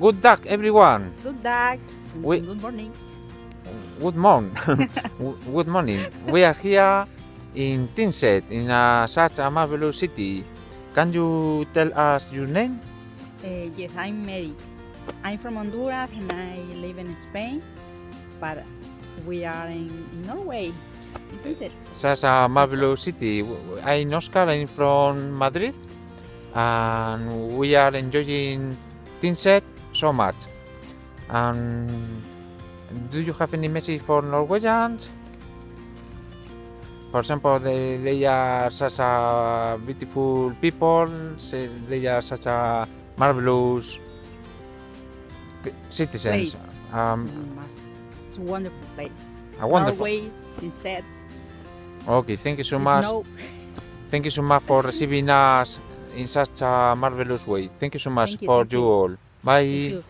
good luck, everyone. Good luck. We- Good morning. Good morning. good morning. We are here in Tynset, in a, such a marvelous city. Can you tell us your name? Uh, yes, I'm Mary. I'm from Honduras and I live in Spain, but we are in, in Norway. Is it? Such a marvelous city. I'm Oscar. I'm from Madrid, and we are enjoying Tynset so much. And do you have any message for Norwegians? For example, they, they are such a beautiful people. They are such a marvelous citizens. Um, Mm, It's a wonderful place. a wonderful. Norway, Tynset, Okay, thank you so much. snow. Thank you so much for receiving us in such a marvelous way. Thank you so much you, for you you. all. Bye. Thank you.